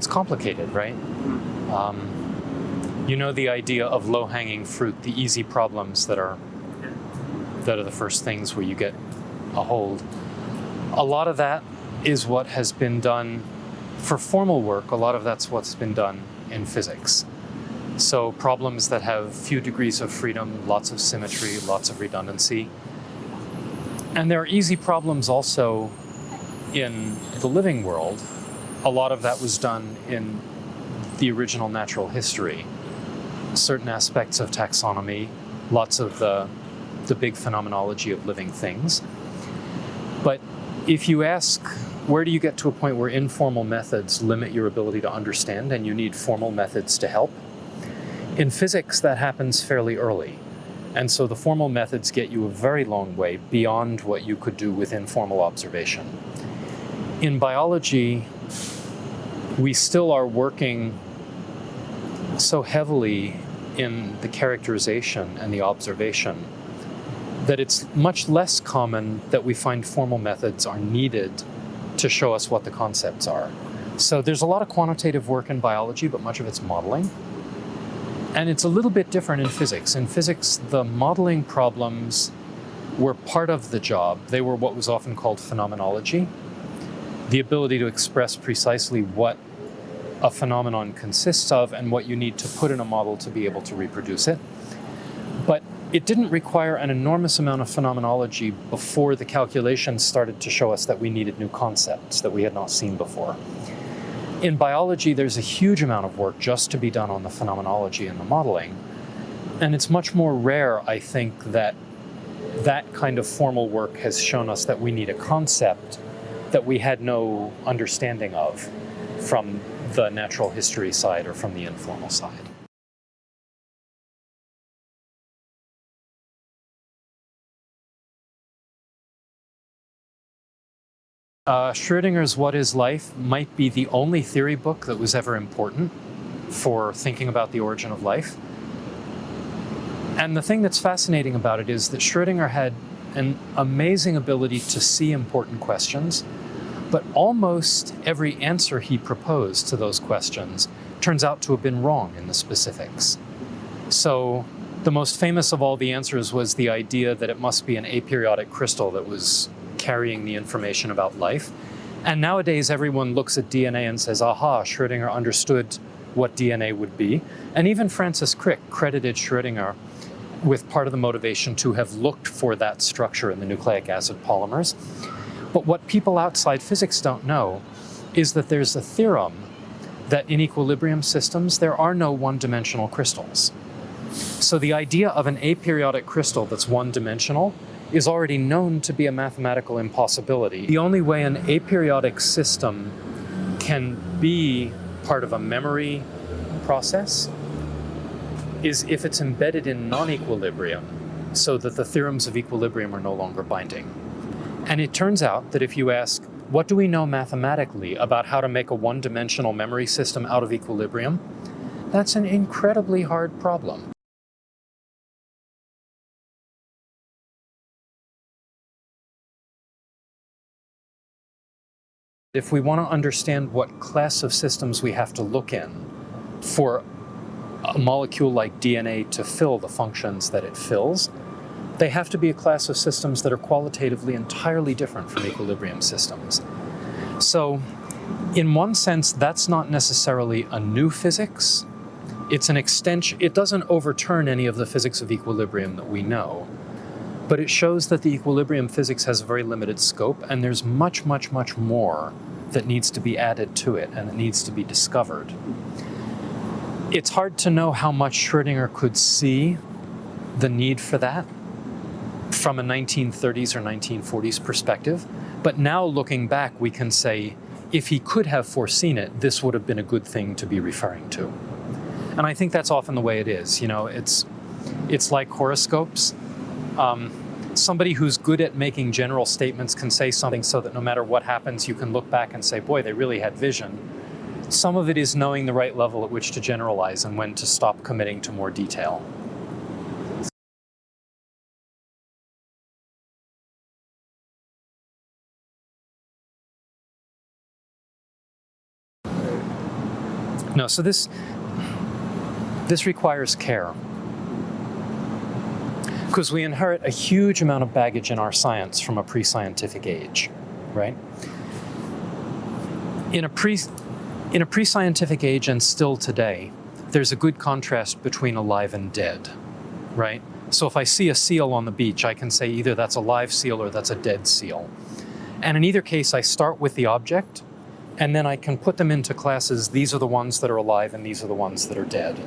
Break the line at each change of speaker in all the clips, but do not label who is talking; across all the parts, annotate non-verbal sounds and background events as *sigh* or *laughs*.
it's complicated, right? Um, you know the idea of low-hanging fruit, the easy problems that are that are the first things where you get a hold. A lot of that is what has been done for formal work. A lot of that's what's been done in physics. So problems that have few degrees of freedom, lots of symmetry, lots of redundancy. And there are easy problems also in the living world. A lot of that was done in the original natural history. Certain aspects of taxonomy, lots of the, the big phenomenology of living things. But if you ask, where do you get to a point where informal methods limit your ability to understand and you need formal methods to help? In physics, that happens fairly early. And so the formal methods get you a very long way beyond what you could do with informal observation. In biology, we still are working so heavily in the characterization and the observation that it's much less common that we find formal methods are needed to show us what the concepts are. So there's a lot of quantitative work in biology, but much of it's modeling. And it's a little bit different in physics. In physics, the modeling problems were part of the job. They were what was often called phenomenology, the ability to express precisely what a phenomenon consists of and what you need to put in a model to be able to reproduce it. But it didn't require an enormous amount of phenomenology before the calculations started to show us that we needed new concepts that we had not seen before. In biology, there's a huge amount of work just to be done on the phenomenology and the modeling. And it's much more rare, I think, that that kind of formal work has shown us that we need a concept that we had no understanding of from the natural history side or from the informal side. Uh, Schrödinger's What is Life might be the only theory book that was ever important for thinking about the origin of life. And the thing that's fascinating about it is that Schrödinger had an amazing ability to see important questions, but almost every answer he proposed to those questions turns out to have been wrong in the specifics. So the most famous of all the answers was the idea that it must be an aperiodic crystal that was carrying the information about life. And nowadays, everyone looks at DNA and says, aha, Schrödinger understood what DNA would be. And even Francis Crick credited Schrödinger with part of the motivation to have looked for that structure in the nucleic acid polymers. But what people outside physics don't know is that there's a theorem that in equilibrium systems, there are no one-dimensional crystals. So the idea of an aperiodic crystal that's one-dimensional is already known to be a mathematical impossibility. The only way an aperiodic system can be part of a memory process is if it's embedded in non-equilibrium so that the theorems of equilibrium are no longer binding. And it turns out that if you ask, what do we know mathematically about how to make a one-dimensional memory system out of equilibrium? That's an incredibly hard problem. If we want to understand what class of systems we have to look in for a molecule like DNA to fill the functions that it fills, they have to be a class of systems that are qualitatively entirely different from equilibrium systems. So in one sense, that's not necessarily a new physics. It's an extension, it doesn't overturn any of the physics of equilibrium that we know, but it shows that the equilibrium physics has a very limited scope and there's much, much, much more that needs to be added to it and it needs to be discovered. It's hard to know how much Schrödinger could see the need for that from a 1930s or 1940s perspective. But now looking back, we can say, if he could have foreseen it, this would have been a good thing to be referring to. And I think that's often the way it is. You know, it's, it's like horoscopes. Um, somebody who's good at making general statements can say something so that no matter what happens, you can look back and say, boy, they really had vision. Some of it is knowing the right level at which to generalize and when to stop committing to more detail. No, so this this requires care. Because we inherit a huge amount of baggage in our science from a pre-scientific age, right? In a pre in a pre-scientific age and still today, there's a good contrast between alive and dead, right? So if I see a seal on the beach, I can say either that's a live seal or that's a dead seal. And in either case, I start with the object, and then I can put them into classes. These are the ones that are alive, and these are the ones that are dead.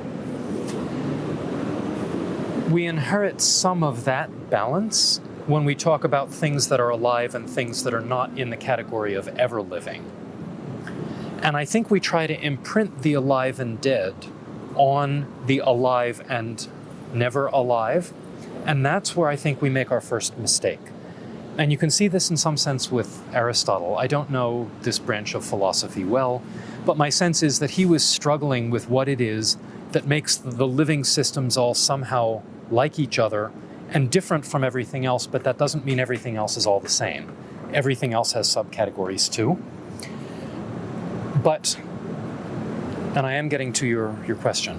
We inherit some of that balance when we talk about things that are alive and things that are not in the category of ever living. And I think we try to imprint the alive and dead on the alive and never alive. And that's where I think we make our first mistake. And you can see this in some sense with Aristotle. I don't know this branch of philosophy well, but my sense is that he was struggling with what it is that makes the living systems all somehow like each other and different from everything else, but that doesn't mean everything else is all the same. Everything else has subcategories too. But, and I am getting to your, your question,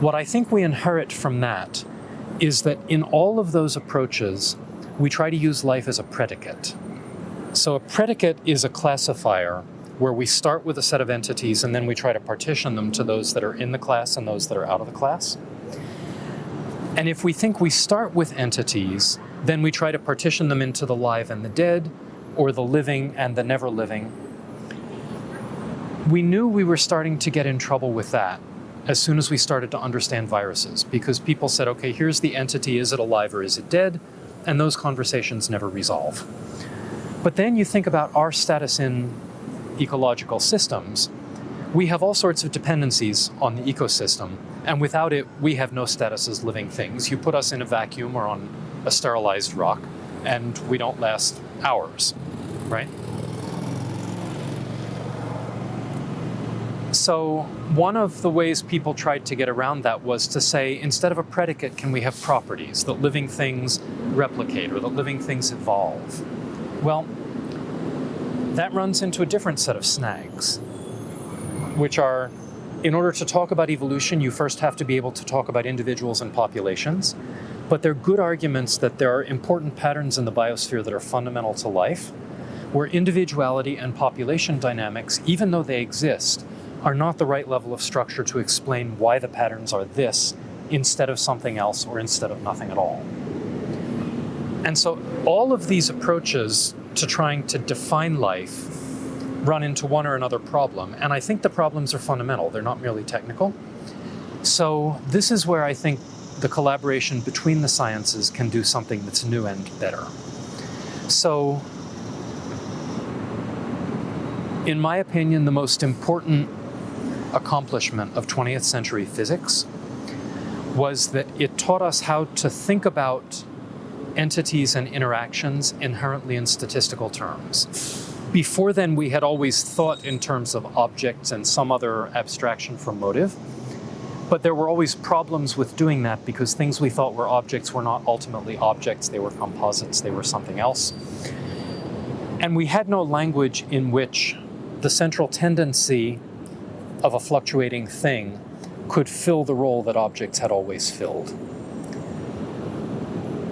what I think we inherit from that is that in all of those approaches, we try to use life as a predicate. So a predicate is a classifier where we start with a set of entities and then we try to partition them to those that are in the class and those that are out of the class. And if we think we start with entities, then we try to partition them into the live and the dead, or the living and the never living. We knew we were starting to get in trouble with that as soon as we started to understand viruses, because people said, okay, here's the entity, is it alive or is it dead? And those conversations never resolve. But then you think about our status in ecological systems. We have all sorts of dependencies on the ecosystem, and without it, we have no status as living things. You put us in a vacuum or on a sterilized rock, and we don't last hours, right? So one of the ways people tried to get around that was to say, instead of a predicate, can we have properties that living things replicate or that living things evolve? Well, that runs into a different set of snags, which are, in order to talk about evolution, you first have to be able to talk about individuals and populations. But they're good arguments that there are important patterns in the biosphere that are fundamental to life, where individuality and population dynamics, even though they exist, are not the right level of structure to explain why the patterns are this instead of something else or instead of nothing at all. And so all of these approaches to trying to define life run into one or another problem. And I think the problems are fundamental. They're not merely technical. So this is where I think the collaboration between the sciences can do something that's new and better. So in my opinion, the most important accomplishment of 20th century physics was that it taught us how to think about entities and interactions inherently in statistical terms. Before then, we had always thought in terms of objects and some other abstraction from motive, but there were always problems with doing that because things we thought were objects were not ultimately objects, they were composites, they were something else. And we had no language in which the central tendency of a fluctuating thing could fill the role that objects had always filled.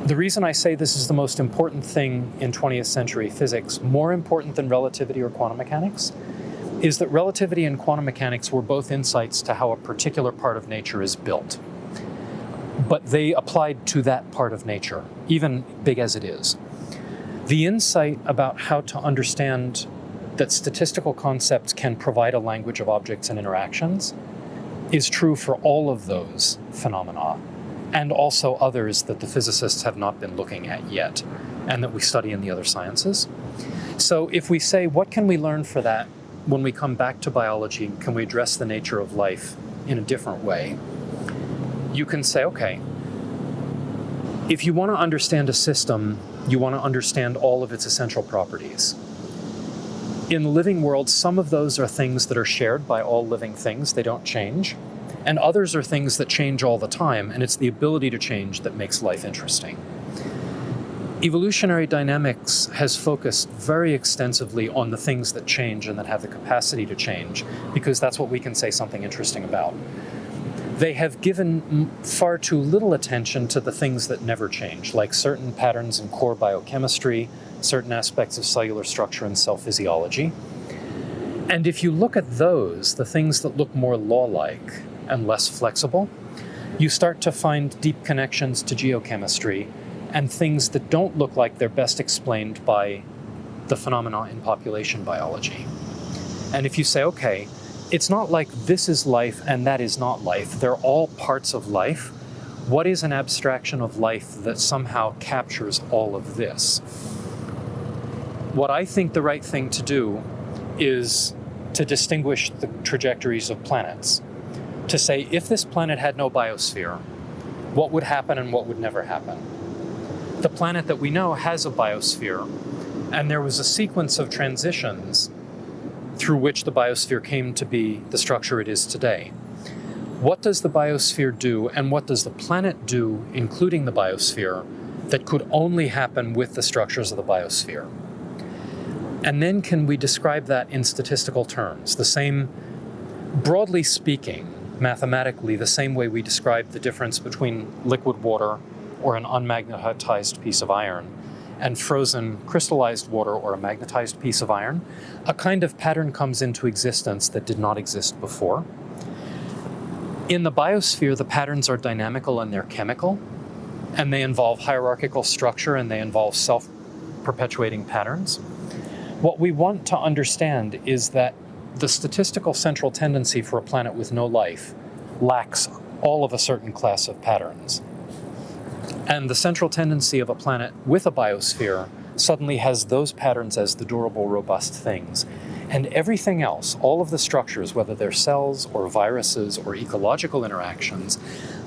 The reason I say this is the most important thing in 20th century physics, more important than relativity or quantum mechanics, is that relativity and quantum mechanics were both insights to how a particular part of nature is built. But they applied to that part of nature, even big as it is. The insight about how to understand that statistical concepts can provide a language of objects and interactions is true for all of those phenomena and also others that the physicists have not been looking at yet and that we study in the other sciences. So if we say, what can we learn for that when we come back to biology? Can we address the nature of life in a different way? You can say, okay, if you want to understand a system, you want to understand all of its essential properties. In the living world, some of those are things that are shared by all living things, they don't change. And others are things that change all the time, and it's the ability to change that makes life interesting. Evolutionary dynamics has focused very extensively on the things that change and that have the capacity to change, because that's what we can say something interesting about. They have given far too little attention to the things that never change, like certain patterns in core biochemistry, certain aspects of cellular structure and cell physiology. And if you look at those, the things that look more law-like and less flexible, you start to find deep connections to geochemistry and things that don't look like they're best explained by the phenomena in population biology. And if you say, okay, it's not like this is life and that is not life, they're all parts of life, what is an abstraction of life that somehow captures all of this? What I think the right thing to do is to distinguish the trajectories of planets. To say, if this planet had no biosphere, what would happen and what would never happen? the planet that we know has a biosphere, and there was a sequence of transitions through which the biosphere came to be the structure it is today. What does the biosphere do, and what does the planet do, including the biosphere, that could only happen with the structures of the biosphere? And then can we describe that in statistical terms, the same, broadly speaking, mathematically, the same way we describe the difference between liquid water or an unmagnetized piece of iron, and frozen crystallized water or a magnetized piece of iron, a kind of pattern comes into existence that did not exist before. In the biosphere, the patterns are dynamical and they're chemical, and they involve hierarchical structure and they involve self-perpetuating patterns. What we want to understand is that the statistical central tendency for a planet with no life lacks all of a certain class of patterns. And the central tendency of a planet with a biosphere suddenly has those patterns as the durable, robust things. And everything else, all of the structures, whether they're cells or viruses or ecological interactions,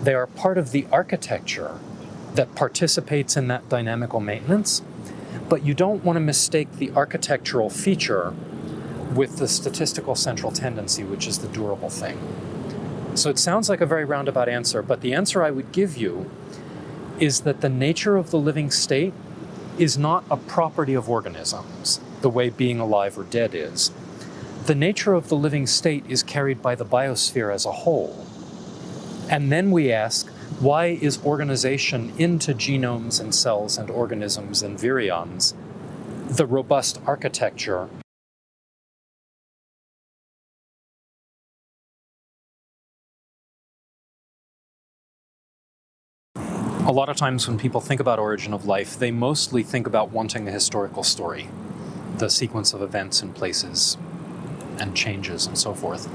they are part of the architecture that participates in that dynamical maintenance. But you don't want to mistake the architectural feature with the statistical central tendency, which is the durable thing. So it sounds like a very roundabout answer, but the answer I would give you is that the nature of the living state is not a property of organisms, the way being alive or dead is. The nature of the living state is carried by the biosphere as a whole. And then we ask, why is organization into genomes and cells and organisms and virions the robust architecture A lot of times when people think about origin of life, they mostly think about wanting a historical story, the sequence of events and places and changes and so forth.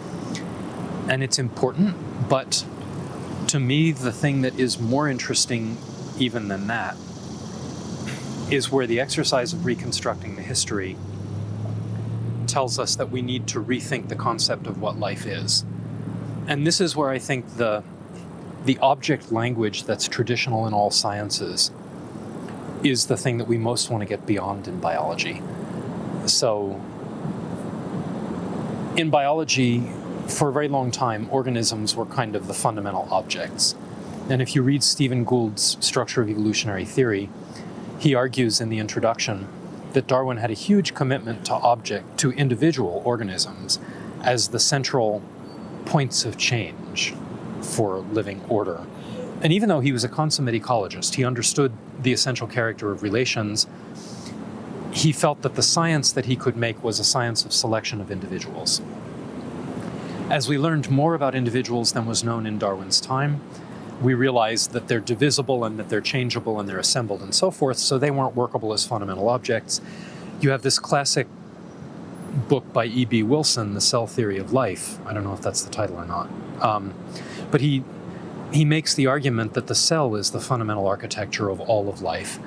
And it's important, but to me, the thing that is more interesting even than that is where the exercise of reconstructing the history tells us that we need to rethink the concept of what life is. And this is where I think the the object language that's traditional in all sciences is the thing that we most want to get beyond in biology. So in biology, for a very long time, organisms were kind of the fundamental objects. And if you read Stephen Gould's Structure of Evolutionary Theory, he argues in the introduction that Darwin had a huge commitment to object, to individual organisms as the central points of change for living order. And even though he was a consummate ecologist, he understood the essential character of relations, he felt that the science that he could make was a science of selection of individuals. As we learned more about individuals than was known in Darwin's time, we realized that they're divisible and that they're changeable and they're assembled and so forth, so they weren't workable as fundamental objects. You have this classic book by E.B. Wilson, The Cell Theory of Life. I don't know if that's the title or not. Um, but he, he makes the argument that the cell is the fundamental architecture of all of life,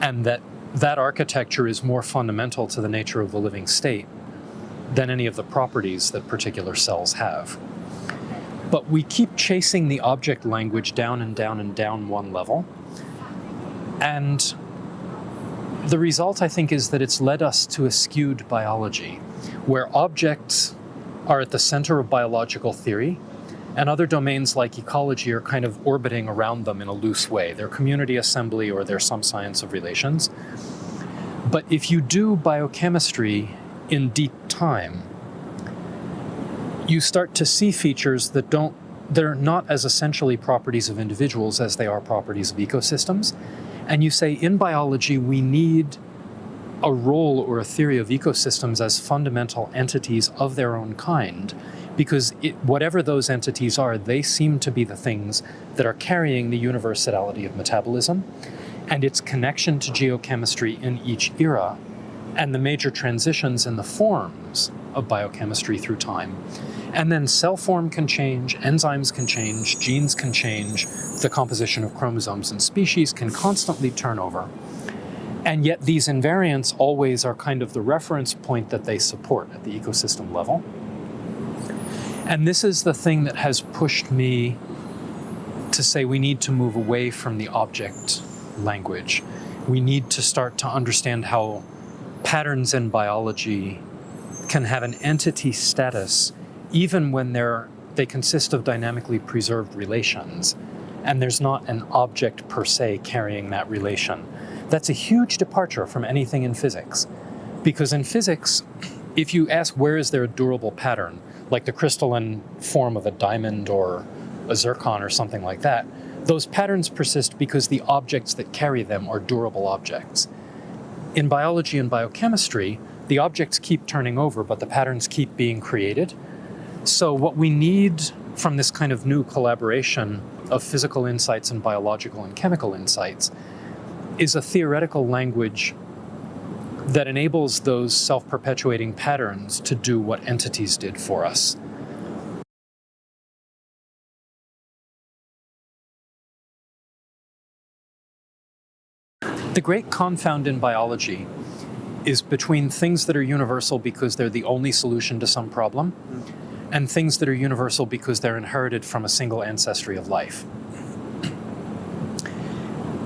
and that that architecture is more fundamental to the nature of the living state than any of the properties that particular cells have. But we keep chasing the object language down and down and down one level. And the result, I think, is that it's led us to a skewed biology, where objects are at the center of biological theory, And other domains like ecology are kind of orbiting around them in a loose way. They're community assembly or they're some science of relations. But if you do biochemistry in deep time, you start to see features that don't they're not as essentially properties of individuals as they are properties of ecosystems. And you say in biology we need a role or a theory of ecosystems as fundamental entities of their own kind because it, whatever those entities are, they seem to be the things that are carrying the universality of metabolism and its connection to geochemistry in each era and the major transitions in the forms of biochemistry through time. And then cell form can change, enzymes can change, genes can change, the composition of chromosomes and species can constantly turn over. And yet these invariants always are kind of the reference point that they support at the ecosystem level. And this is the thing that has pushed me to say we need to move away from the object language. We need to start to understand how patterns in biology can have an entity status even when they're, they consist of dynamically preserved relations and there's not an object per se carrying that relation. That's a huge departure from anything in physics. Because in physics, if you ask where is there a durable pattern, like the crystalline form of a diamond or a zircon or something like that, those patterns persist because the objects that carry them are durable objects. In biology and biochemistry, the objects keep turning over, but the patterns keep being created. So what we need from this kind of new collaboration of physical insights and biological and chemical insights is a theoretical language that enables those self-perpetuating patterns to do what entities did for us. The great confound in biology is between things that are universal because they're the only solution to some problem and things that are universal because they're inherited from a single ancestry of life.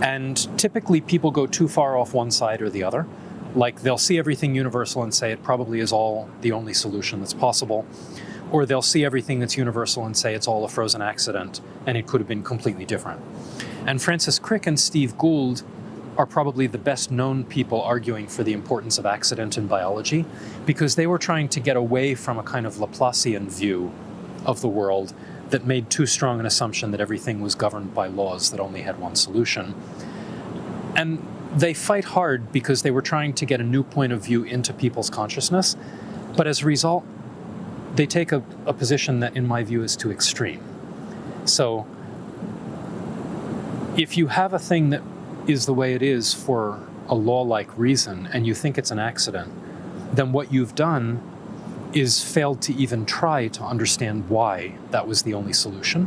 And typically people go too far off one side or the other. Like they'll see everything universal and say it probably is all the only solution that's possible. Or they'll see everything that's universal and say it's all a frozen accident and it could have been completely different. And Francis Crick and Steve Gould are probably the best known people arguing for the importance of accident in biology because they were trying to get away from a kind of Laplacian view of the world that made too strong an assumption that everything was governed by laws that only had one solution. And they fight hard because they were trying to get a new point of view into people's consciousness. But as a result, they take a, a position that in my view is too extreme. So if you have a thing that is the way it is for a law-like reason and you think it's an accident, then what you've done is failed to even try to understand why that was the only solution.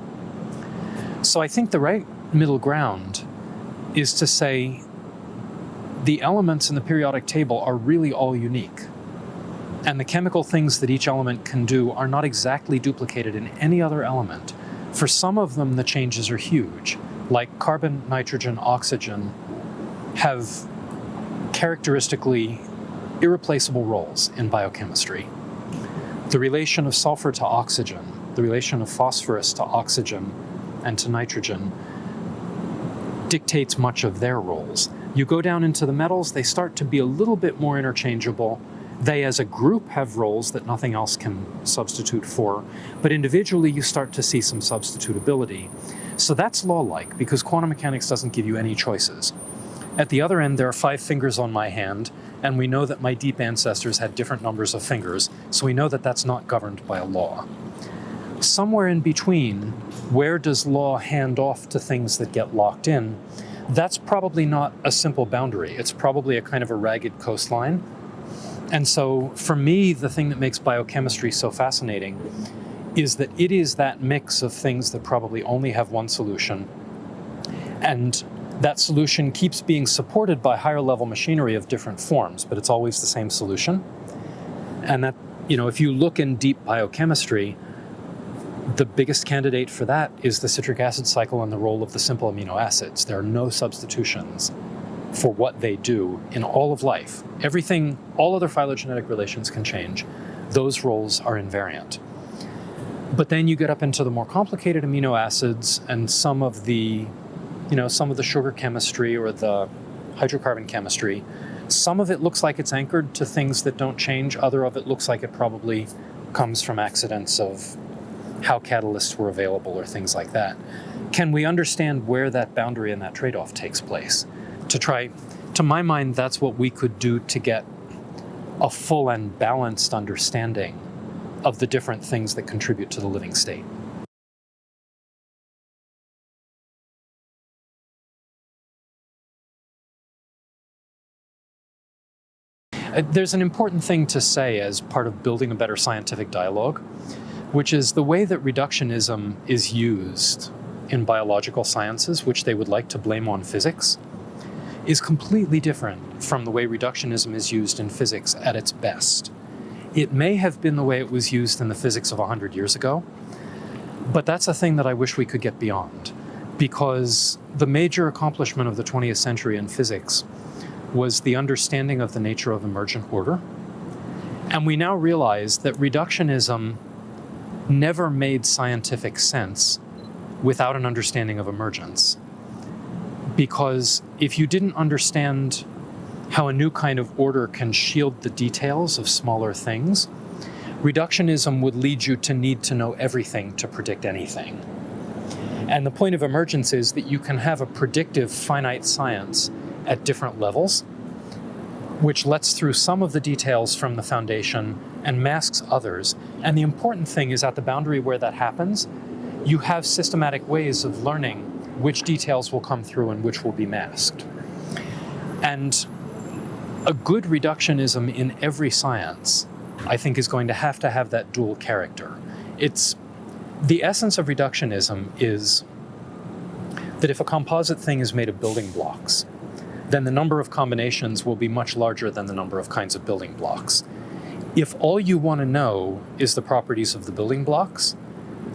So I think the right middle ground is to say the elements in the periodic table are really all unique. And the chemical things that each element can do are not exactly duplicated in any other element. For some of them, the changes are huge, like carbon, nitrogen, oxygen have characteristically irreplaceable roles in biochemistry. The relation of sulfur to oxygen, the relation of phosphorus to oxygen and to nitrogen dictates much of their roles. You go down into the metals, they start to be a little bit more interchangeable. They as a group have roles that nothing else can substitute for, but individually you start to see some substitutability. So that's law-like because quantum mechanics doesn't give you any choices. At the other end, there are five fingers on my hand, and we know that my deep ancestors had different numbers of fingers, so we know that that's not governed by a law. Somewhere in between, where does law hand off to things that get locked in? That's probably not a simple boundary. It's probably a kind of a ragged coastline. And so for me, the thing that makes biochemistry so fascinating is that it is that mix of things that probably only have one solution. And that solution keeps being supported by higher level machinery of different forms, but it's always the same solution. And that, you know, if you look in deep biochemistry, the biggest candidate for that is the citric acid cycle and the role of the simple amino acids. There are no substitutions for what they do in all of life. Everything, all other phylogenetic relations can change. Those roles are invariant. But then you get up into the more complicated amino acids and some of the, you know, some of the sugar chemistry or the hydrocarbon chemistry. Some of it looks like it's anchored to things that don't change. Other of it looks like it probably comes from accidents of how catalysts were available or things like that. Can we understand where that boundary and that trade-off takes place? To try, to my mind, that's what we could do to get a full and balanced understanding of the different things that contribute to the living state. Uh, there's an important thing to say as part of building a better scientific dialogue, which is the way that reductionism is used in biological sciences, which they would like to blame on physics, is completely different from the way reductionism is used in physics at its best. It may have been the way it was used in the physics of 100 years ago, but that's a thing that I wish we could get beyond because the major accomplishment of the 20th century in physics was the understanding of the nature of emergent order. And we now realize that reductionism never made scientific sense without an understanding of emergence. Because if you didn't understand how a new kind of order can shield the details of smaller things, reductionism would lead you to need to know everything to predict anything. And the point of emergence is that you can have a predictive finite science at different levels, which lets through some of the details from the foundation and masks others. And the important thing is at the boundary where that happens, you have systematic ways of learning which details will come through and which will be masked. And a good reductionism in every science, I think, is going to have to have that dual character. It's the essence of reductionism is that if a composite thing is made of building blocks, then the number of combinations will be much larger than the number of kinds of building blocks. If all you want to know is the properties of the building blocks,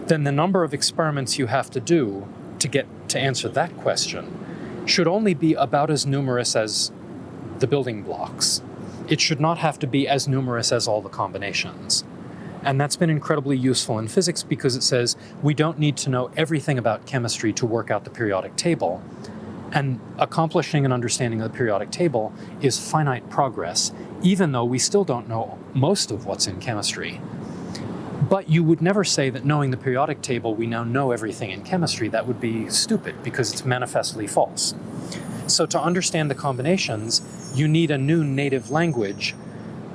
then the number of experiments you have to do to get to answer that question should only be about as numerous as the building blocks. It should not have to be as numerous as all the combinations. And that's been incredibly useful in physics because it says we don't need to know everything about chemistry to work out the periodic table. And accomplishing an understanding of the periodic table is finite progress, even though we still don't know most of what's in chemistry. But you would never say that knowing the periodic table, we now know everything in chemistry. That would be stupid because it's manifestly false. So to understand the combinations, you need a new native language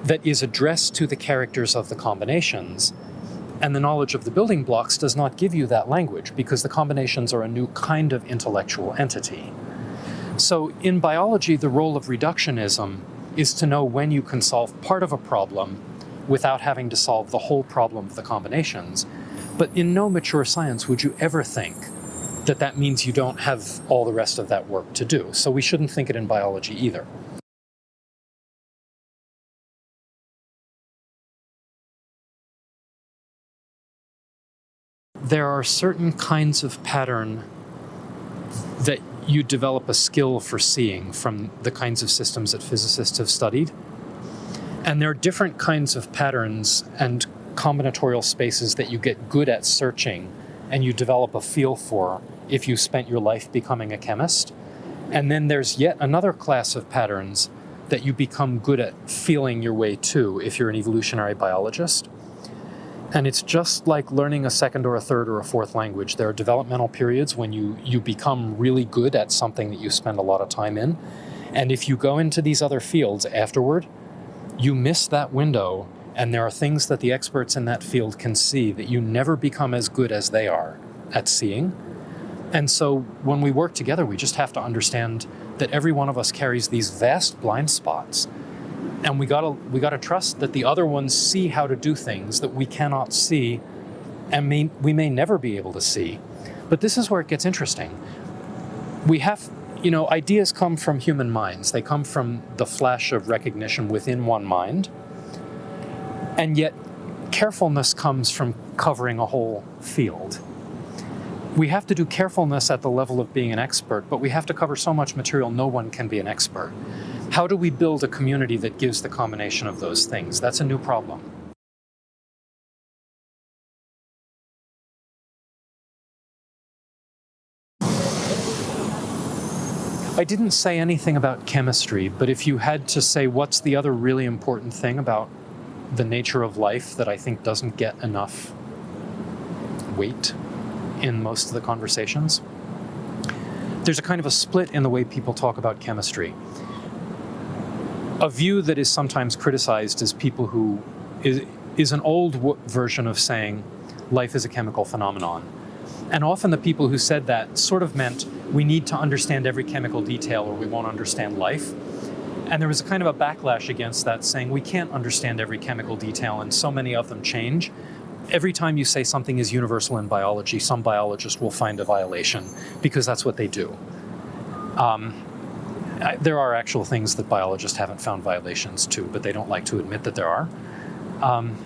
that is addressed to the characters of the combinations. And the knowledge of the building blocks does not give you that language because the combinations are a new kind of intellectual entity. So in biology, the role of reductionism is to know when you can solve part of a problem without having to solve the whole problem of the combinations. But in no mature science would you ever think that that means you don't have all the rest of that work to do. So we shouldn't think it in biology either. There are certain kinds of pattern that you develop a skill for seeing from the kinds of systems that physicists have studied. And there are different kinds of patterns and combinatorial spaces that you get good at searching and you develop a feel for if you spent your life becoming a chemist. And then there's yet another class of patterns that you become good at feeling your way to if you're an evolutionary biologist. And it's just like learning a second or a third or a fourth language. There are developmental periods when you, you become really good at something that you spend a lot of time in. And if you go into these other fields afterward, you miss that window and there are things that the experts in that field can see that you never become as good as they are at seeing. And so when we work together, we just have to understand that every one of us carries these vast blind spots. And we gotta, we gotta trust that the other ones see how to do things that we cannot see and may, we may never be able to see. But this is where it gets interesting. We have you know, ideas come from human minds. They come from the flash of recognition within one mind. And yet, carefulness comes from covering a whole field. We have to do carefulness at the level of being an expert, but we have to cover so much material no one can be an expert. How do we build a community that gives the combination of those things? That's a new problem. I didn't say anything about chemistry, but if you had to say what's the other really important thing about the nature of life that I think doesn't get enough weight in most of the conversations, there's a kind of a split in the way people talk about chemistry. A view that is sometimes criticized as people who is, is an old version of saying life is a chemical phenomenon. And often the people who said that sort of meant we need to understand every chemical detail or we won't understand life. And there was a kind of a backlash against that, saying we can't understand every chemical detail and so many of them change. Every time you say something is universal in biology, some biologist will find a violation because that's what they do. Um, I, there are actual things that biologists haven't found violations to, but they don't like to admit that there are. Um,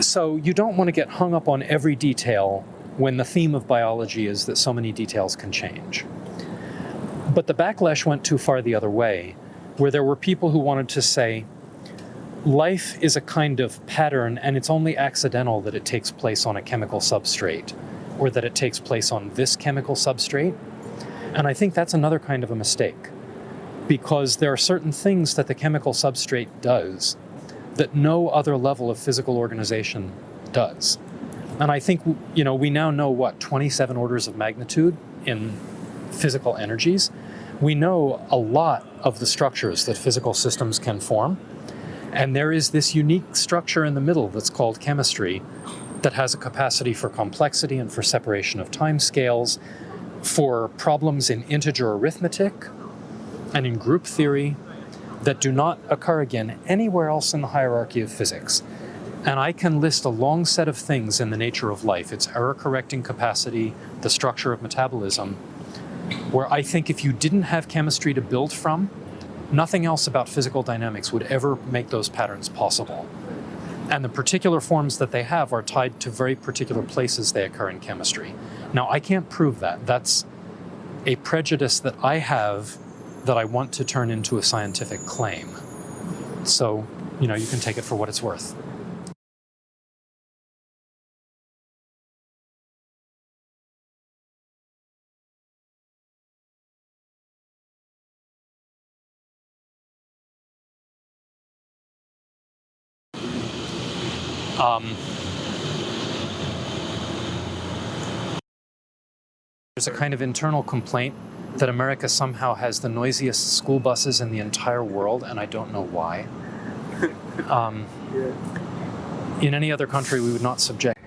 so you don't want to get hung up on every detail when the theme of biology is that so many details can change. But the backlash went too far the other way, where there were people who wanted to say, life is a kind of pattern and it's only accidental that it takes place on a chemical substrate or that it takes place on this chemical substrate. And I think that's another kind of a mistake because there are certain things that the chemical substrate does that no other level of physical organization does. And I think, you know, we now know what, 27 orders of magnitude in physical energies. We know a lot of the structures that physical systems can form. And there is this unique structure in the middle that's called chemistry that has a capacity for complexity and for separation of time scales, for problems in integer arithmetic and in group theory that do not occur again anywhere else in the hierarchy of physics. And I can list a long set of things in the nature of life its error correcting capacity, the structure of metabolism, where I think if you didn't have chemistry to build from, nothing else about physical dynamics would ever make those patterns possible. And the particular forms that they have are tied to very particular places they occur in chemistry. Now, I can't prove that. That's a prejudice that I have that I want to turn into a scientific claim. So, you know, you can take it for what it's worth. Um, there's a kind of internal complaint that America somehow has the noisiest school buses in the entire world, and I don't know why. *laughs* Um,
Yeah.
in any other country, we would not subject